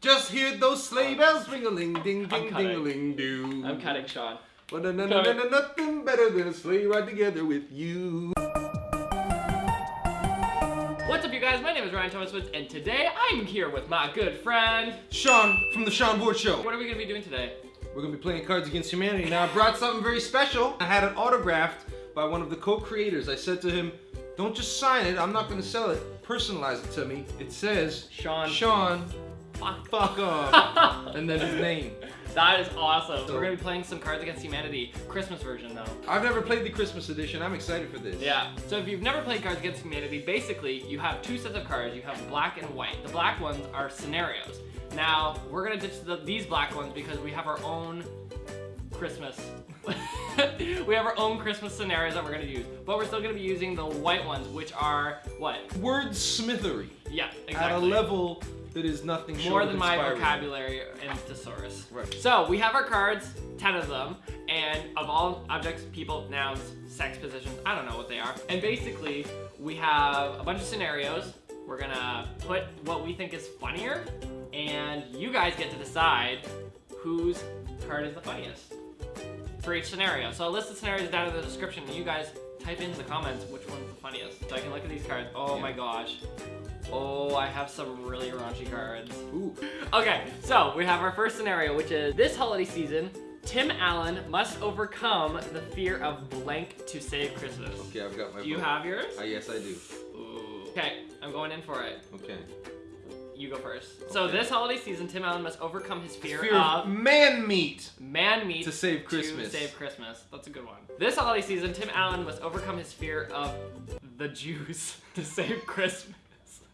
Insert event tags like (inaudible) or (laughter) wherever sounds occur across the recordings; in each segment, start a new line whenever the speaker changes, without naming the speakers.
Just hear those sleigh bells ring a ling ding ding ding a ling do.
I'm cutting Sean.
But no, no, no, no, no, nothing better than a sleigh ride together with you.
What's up, you guys? My name is Ryan Thomas Woods, and today I'm here with my good friend.
Sean from the Sean Ward Show.
What are we gonna be doing today?
We're gonna be playing Cards Against Humanity. Now I brought something very special. I had it autographed by one of the co-creators. I said to him, don't just sign it, I'm not gonna sell it. Personalize it to me. It says,
Sean.
Sean,
Fuck.
fuck off. (laughs) and then his name.
That is awesome.
So-
We're gonna be playing some Cards Against Humanity, Christmas version though.
I've never played the Christmas edition. I'm excited for this.
Yeah. So if you've never played Cards Against Humanity, basically you have two sets of cards. You have black and white. The black ones are scenarios. Now we're gonna ditch the, these black ones because we have our own Christmas. (laughs) we have our own Christmas scenarios that we're gonna use, but we're still gonna be using the white ones, which are what?
Wordsmithery.
Yeah, exactly.
At a level that is nothing
more than my vocabulary and thesaurus.
Right.
So we have our cards, 10 of them, and of all objects, people, nouns, sex positions, I don't know what they are. And basically, we have a bunch of scenarios. We're gonna put what we think is funnier, and you guys get to decide whose card is the funniest for each scenario. So a list of scenarios down in the description, and you guys type in the comments which one's the funniest. So I can look at these cards. Oh
Yeah.
my gosh. Oh, I have some really raunchy cards.
Ooh.
Okay, so we have our first scenario, which is this holiday season, Tim Allen must overcome the fear of blank to save Christmas.
Okay, I've got my
Do you have yours?
Uh, yes, I do.
Ooh. Okay, I'm going in for it.
Okay.
You go first. So this holiday season, Tim Allen must overcome his fear,
Fear
of
of man meat.
man meat
To save Christmas.
To save Christmas. That's a good one. This holiday season, Tim Allen must overcome his fear of the Jews (laughs) to save Christmas.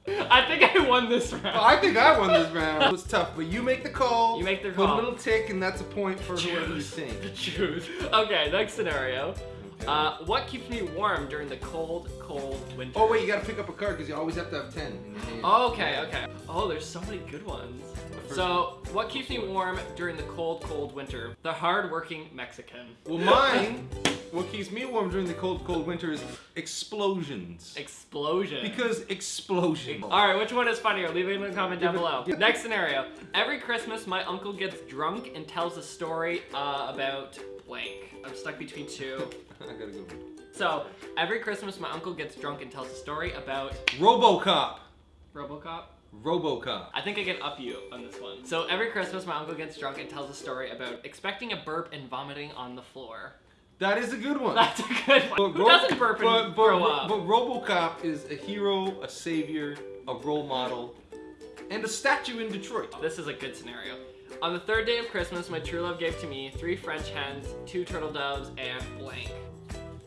I think I won this round.
Well, I think I won this round. It was tough, but you make the call.
You make the
Put a little tick, and that's a point for whoever you think. (laughs)
Jews. Okay, next scenario.
Okay.
Uh, what keeps me warm during the cold, cold winter?
oh wait, you gotta pick up a card because you always have to have ten in your.
Okay, okay. Oh, there's so many good ones. So, what keeps me warm during the cold, cold winter? The hard-working Mexican.
Well, mine. What keeps me warm during the cold, cold winter is explosions.
Explosion.
Because explosion.
All right, which one is funnier? Leave it in the comment down below. (laughs) Next scenario. Every Christmas, my uncle gets drunk and tells a story uh, about blank. I'm stuck between two. (laughs)
I gotta go.
So, every Christmas, my uncle gets drunk and tells a story about
RoboCop.
RoboCop.
RoboCop.
I think I can up you on this one. So every Christmas, my uncle gets drunk and tells a story about expecting a burp and vomiting on the floor.
That is a good one.
That's a good one.
But
Who doesn't burp
but, but,
throw
Ro-
up?
But RoboCop is a hero, a savior, a role model, and a statue in Detroit.
This is a good scenario. On the third day of Christmas, my true love gave to me three French hens, two turtle doves, and blank.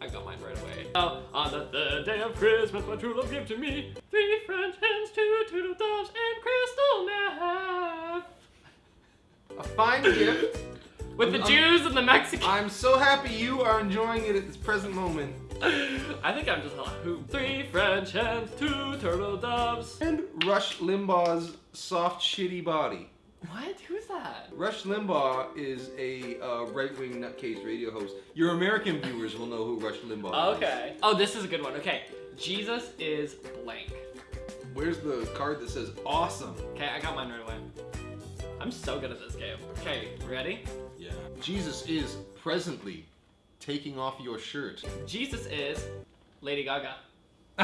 I got mine right away. Oh, on the third day of Christmas, my true love gave to me three French hens, two turtle doves, and crystal meth.
A fine gift.
With the
I'm-
Jews and the Mexicans.
I'm so happy you are enjoying it at this present moment. (laughs)
I think I'm just a who. Three French hens, two turtle doves.
And Rush Limbaugh's soft, shitty body.
What? Who's that?
Rush Limbaugh is a uh, right-wing nutcase radio host. Your American viewers will know who Rush Limbaugh is.
Okay. Oh, this is a good one. Okay. Jesus is blank.
Where's the card that says awesome?
Okay, I got mine right away. I'm so good at this game. Okay, ready?
Yeah. Jesus is presently taking off your shirt.
Jesus is Lady Gaga. (laughs)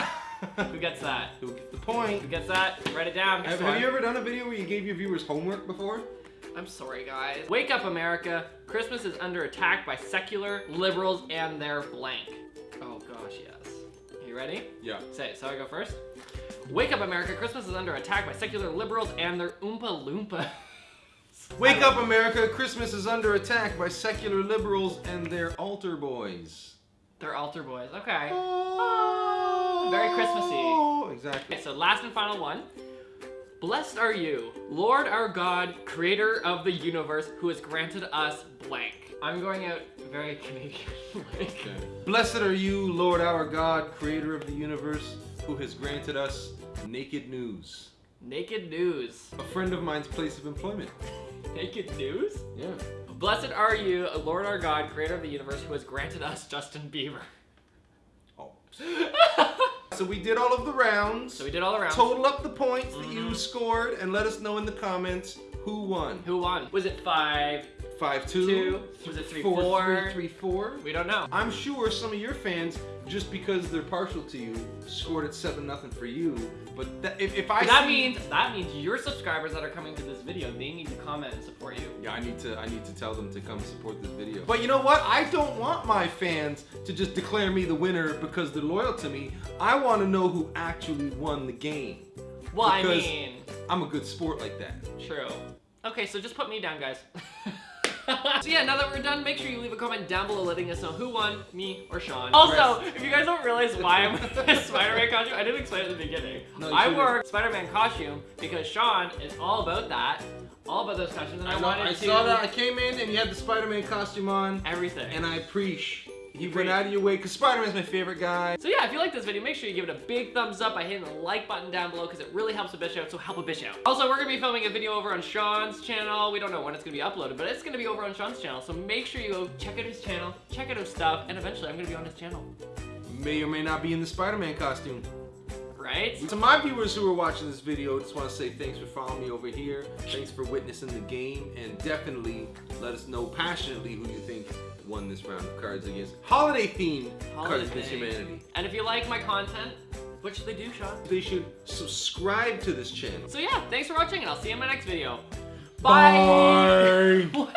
Who gets that?
Who gets the point?
Who gets that? Write it down.
Have, have you ever done a video where you gave your viewers homework before?
I'm sorry, guys. Wake up, America. Christmas is under attack by secular liberals and their blank. Oh gosh, yes. You ready?
Yeah.
Say it. So I go first. Wake up, America. Christmas is under attack by secular liberals and their Oompa Loompa. (laughs)
Wake up, America! Christmas is under attack by secular liberals and their altar boys.
They're altar boys. Okay.
Oh,
Very Christmassy.
Exactly.
Okay, so last and final one. Blessed are you, Lord our God, creator of the universe, who has granted us blank. I'm going out very Canadian. (laughs) like,
Blessed are you, Lord our God, creator of the universe, who has granted us naked news.
Naked news.
A friend of mine's place of employment. (laughs)
Naked news?
Yeah.
Blessed are you, Lord our God, creator of the universe, who has granted us Justin Bieber.
Oh. (laughs) So we did all of the rounds.
So we did all around.
Total up the points that you
Mhm.
scored and let us know in the comments who won.
Who won? Was it five?
Five two.
Two. Was it three,
four,
four?
three, three, four.
We don't know.
I'm sure some of your fans, just because they're partial to you, scored it seven nothing for you. But that, if, if I
that
see-
means that means your subscribers that are coming to this video, they need to comment and support you.
Yeah, I need to I need to tell them to come support this video. But you know what? I don't want my fans to just declare me the winner because they're loyal to me. I want to know who actually won the game.
Well, I mean,
I'm a good sport like that.
true. Okay, so just put me down, guys. (laughs) (laughs) so yeah, now that we're done, make sure you leave a comment down below letting us know who won, me or Sean. Also, if you guys don't realize why I'm (laughs) in a Spider-Man costume, I didn't explain it at the beginning.
No,
I
shouldn't.
wore Spider-Man costume because Sean is all about that, all about those costumes, and I,
I,
wanted
I
to
saw that. I came in and you had the Spider-Man costume on,
everything.
and I appreciate.
Preach.
went out of your way because Spider-Man's my favorite guy.
So yeah, if you like this video, make sure you give it a big thumbs up by hitting the like button down below because it really helps a bitch out, so help a bitch out. Also, we're gonna be filming a video over on Sean's channel. We don't know when it's gonna be uploaded, but it's gonna be over on Sean's channel. So make sure you go check out his channel, check out his stuff, and eventually I'm gonna be on his channel.
May or may not be in the Spider-Man costume.
Right?
To my viewers who are watching this video, just want to say thanks for following me over here. Thanks for witnessing the game, and definitely let us know passionately who you think won this round of Cards Against holiday themed Cards Against Humanity.
And if you like my content, what should they do, Sean?
They should subscribe to this channel.
So yeah, thanks for watching, and I'll see you in my next video.
Bye. (laughs)
What?